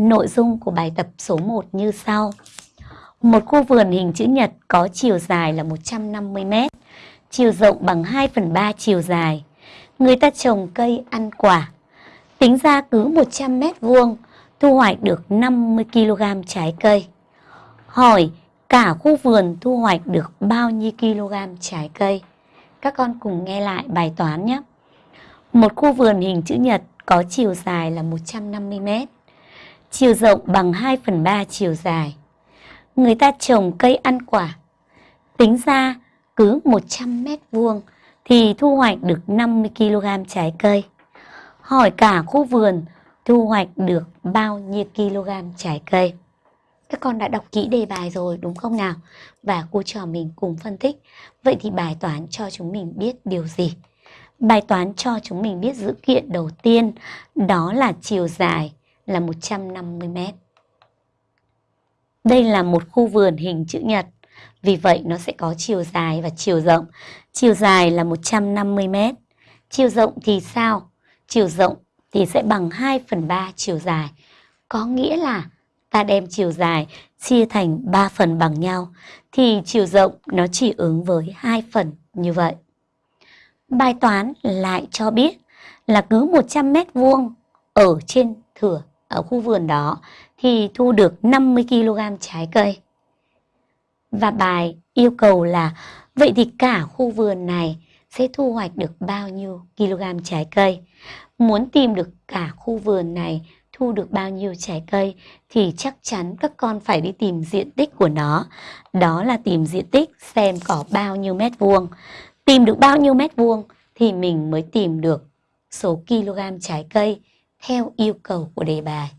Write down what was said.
Nội dung của bài tập số 1 như sau. Một khu vườn hình chữ nhật có chiều dài là 150 m, chiều rộng bằng 2 phần 3 chiều dài. Người ta trồng cây ăn quả. Tính ra cứ 100 m vuông thu hoạch được 50 kg trái cây. Hỏi cả khu vườn thu hoạch được bao nhiêu kg trái cây? Các con cùng nghe lại bài toán nhé. Một khu vườn hình chữ nhật có chiều dài là 150 m, chiều rộng bằng 2 phần 3 chiều dài. Người ta trồng cây ăn quả. Tính ra cứ 100 mét vuông thì thu hoạch được 50 kg trái cây. Hỏi cả khu vườn, thu hoạch được bao nhiêu kg trái cây? Các con đã đọc kỹ đề bài rồi, đúng không nào? Và cô trò mình cùng phân tích. Vậy thì bài toán cho chúng mình biết điều gì? Bài toán cho chúng mình biết dữ kiện đầu tiên, đó là chiều dài là 150 m. Đây là một khu vườn hình chữ nhật. Vì vậy nó sẽ có chiều dài và chiều rộng. Chiều dài là 150 m. Chiều rộng thì sao? Chiều rộng thì sẽ bằng 2 phần 3 chiều dài. Có nghĩa là ta đem chiều dài chia thành 3 phần bằng nhau, thì chiều rộng nó chỉ ứng với 2 phần như vậy. Bài toán lại cho biết là cứ 100 mét vuông ở trên thửa ở khu vườn đó thì thu được 50 kg trái cây. Và bài yêu cầu là, vậy thì cả khu vườn này sẽ thu hoạch được bao nhiêu kg trái cây? Muốn tìm được cả khu vườn này thu được bao nhiêu trái cây thì chắc chắn các con phải đi tìm diện tích của nó. Đó là tìm diện tích xem có bao nhiêu mét vuông. Tìm được bao nhiêu mét vuông thì mình mới tìm được số kg trái cây theo yêu cầu của đề bài.